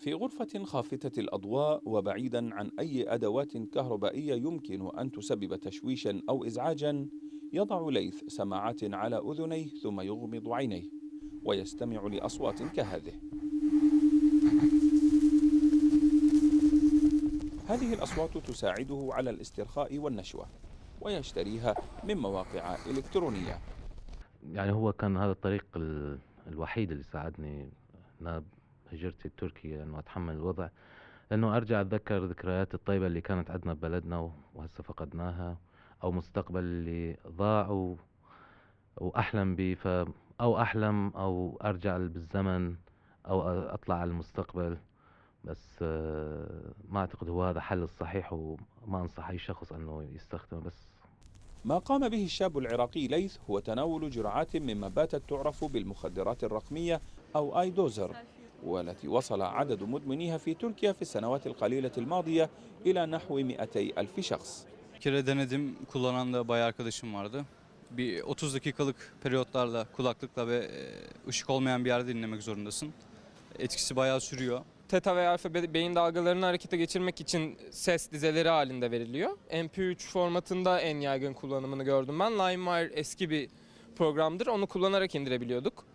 في غرفة خافتة الأضواء وبعيدا عن أي أدوات كهربائية يمكن أن تسبب تشويشا أو إزعاجا يضع ليث سماعات على أذنيه ثم يغمض عينيه ويستمع لأصوات كهذه. هذه الأصوات تساعده على الاسترخاء والنشوة ويشتريها من مواقع إلكترونية. يعني هو كان هذا الطريق ال- الوحيد اللي ساعدني أنا هجرتي لتركيا إنه أتحمل الوضع لأنه أرجع أتذكر ذكريات الطيبة اللي كانت عندنا ببلدنا وهسه فقدناها أو مستقبل اللي ضاع. وأحلم به ف... أو أحلم أو أرجع بالزمن أو أطلع على المستقبل. بس آه، ما أعتقد هو هذا حل الصحيح وما أنصح أي شخص أنه يستخدمه. بس ما قام به الشاب العراقي ليث هو تناول جرعات مما باتت تعرف بالمخدرات الرقمية أو آي دوزر. والتي وصل عدد مدمنيها في تركيا في السنوات القليلة الماضية إلى نحو 200 ألف شخص Bir kere denedim. Kullanan da bayağı arkadaşım vardı. Bir 30 dakikalık periyotlarla kulaklıkla ve e, ışık olmayan bir yerde dinlemek zorundasın. Etkisi bayağı sürüyor. Teta ve alfa be- beyin dalgalarını harekete geçirmek için ses dizeleri halinde veriliyor. MP3 formatında en yaygın kullanımını gördüm ben. LimeWire eski bir programdır. Onu kullanarak indirebiliyorduk.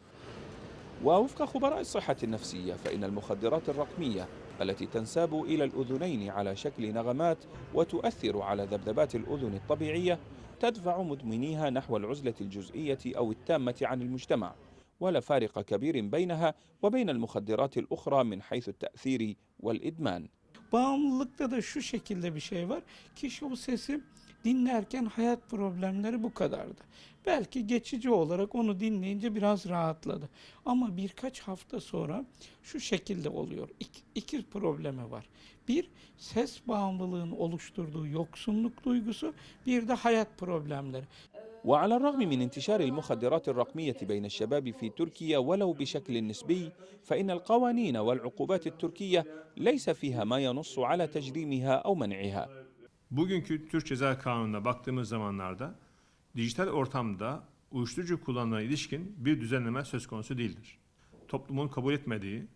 ووفق خبراء الصحة النفسية فإن المخدرات الرقمية التي تنساب إلى الأذنين على شكل نغمات وتؤثر على ذبذبات الأذن الطبيعية تدفع مدمنيها نحو العزلة الجزئية أو التامة عن المجتمع ولا فارق كبير بينها وبين المخدرات الأخرى من حيث التأثير والإدمان Bağımlılıkta da şu şekilde bir şey var. Kişi o sesi dinlerken hayat problemleri bu kadardı. Belki geçici olarak onu dinleyince biraz rahatladı. Ama birkaç hafta sonra şu şekilde oluyor. İki, iki problemi var. Bir, ses bağımlılığın oluşturduğu yoksunluk duygusu, bir de hayat problemleri. وعلى الرغم من انتشار المخدرات الرقمية بين الشباب في تركيا ولو بشكل نسبي فإن القوانين والعقوبات التركية ليس فيها ما ينص على تجريمها أو منعها Bugünkü Türk Ceza Kanunu'na baktığımız zamanlarda dijital ortamda uyuşturucu kullanımına ilişkin bir düzenleme söz konusu değildir. Toplumun kabul etmediği,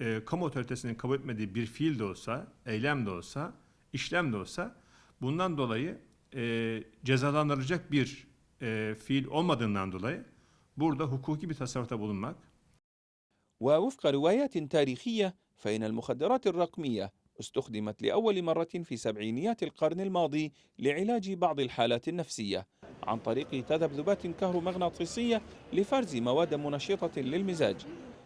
e, kamu otoritesinin kabul etmediği bir fiil de olsa, eylem de olsa, işlem de olsa bundan dolayı e, cezalandırılacak bir e, fiil olmadığından dolayı burada hukuki bir tasarrufta bulunmak ووفق روايات تاريخية فإن المخدرات الرقمية استخدمت لأول مرة في سبعينيات القرن الماضي لعلاج بعض الحالات النفسية عن طريق تذبذبات كهرومغناطيسية لفرز مواد منشطة للمزاج.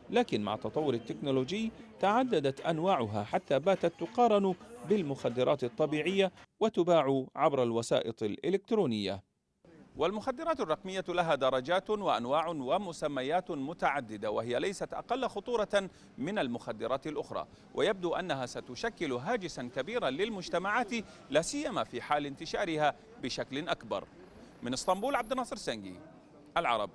لكن مع تطور التكنولوجي تعددت أنواعها حتى باتت تقارن بالمخدرات الطبيعية وتباع عبر الوسائط الإلكترونية. والمخدرات الرقمية لها درجات وأنواع ومسميات متعددة وهي ليست أقل خطورة من المخدرات الأخرى. ويبدو أنها ستشكل هاجسا كبيرا للمجتمعات لا سيما في حال انتشارها بشكل أكبر. من إسطنبول عبد الناصر سنجي العرب.